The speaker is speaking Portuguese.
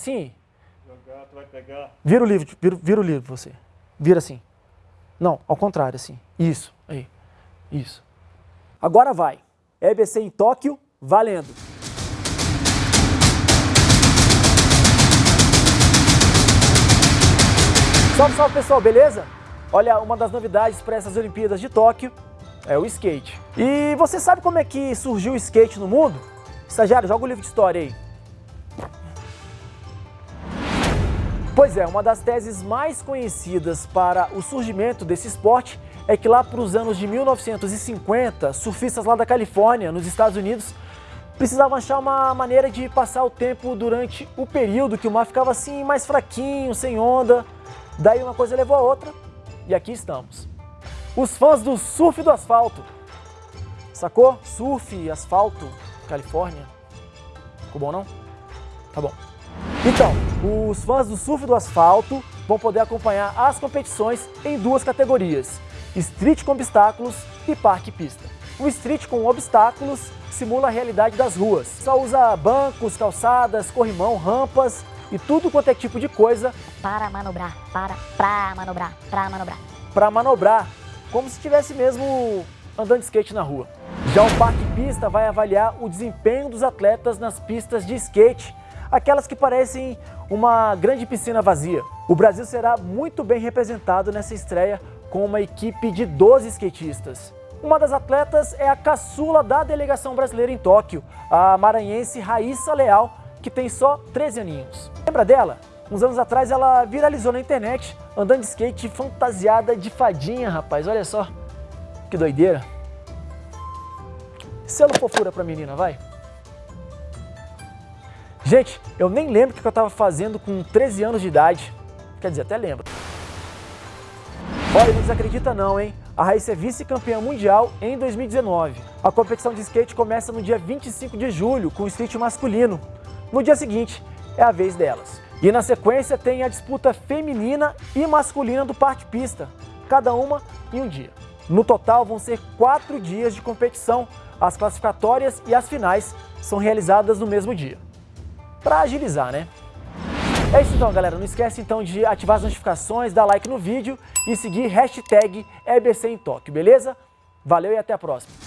Sim. Jogar, tu vai pegar. Vira o livro, vira, vira o livro você. Vira assim. Não, ao contrário, assim. Isso, aí. Isso. Agora vai. EBC em Tóquio, valendo. Salve, salve pessoal, beleza? Olha, uma das novidades para essas Olimpíadas de Tóquio é o skate. E você sabe como é que surgiu o skate no mundo? Estagiário, joga o livro de história aí. Pois é, uma das teses mais conhecidas para o surgimento desse esporte é que lá para os anos de 1950, surfistas lá da Califórnia, nos Estados Unidos, precisavam achar uma maneira de passar o tempo durante o período que o mar ficava assim mais fraquinho, sem onda. Daí uma coisa levou a outra e aqui estamos. Os fãs do surf do asfalto. Sacou? Surf, asfalto, Califórnia. Ficou bom não? Tá bom. Então, os fãs do surf do asfalto vão poder acompanhar as competições em duas categorias, street com obstáculos e parque pista. O street com obstáculos simula a realidade das ruas. Só usa bancos, calçadas, corrimão, rampas e tudo quanto é tipo de coisa para manobrar, para, pra manobrar, pra manobrar. para manobrar, como se estivesse mesmo andando de skate na rua. Já o parque pista vai avaliar o desempenho dos atletas nas pistas de skate, aquelas que parecem uma grande piscina vazia. O Brasil será muito bem representado nessa estreia com uma equipe de 12 skatistas. Uma das atletas é a caçula da delegação brasileira em Tóquio, a maranhense Raíssa Leal, que tem só 13 aninhos. Lembra dela? Uns anos atrás ela viralizou na internet, andando de skate fantasiada de fadinha, rapaz. Olha só, que doideira. Selo fofura pra menina, vai. Gente, eu nem lembro o que eu estava fazendo com 13 anos de idade. Quer dizer, até lembro. Olha, não desacredita não, hein? A Raíssa é vice-campeã mundial em 2019. A competição de skate começa no dia 25 de julho, com o skate masculino. No dia seguinte, é a vez delas. E na sequência tem a disputa feminina e masculina do parque pista, cada uma em um dia. No total vão ser quatro dias de competição. As classificatórias e as finais são realizadas no mesmo dia. Para agilizar, né? É isso então, galera. Não esquece então de ativar as notificações, dar like no vídeo e seguir hashtag EBC beleza? Valeu e até a próxima.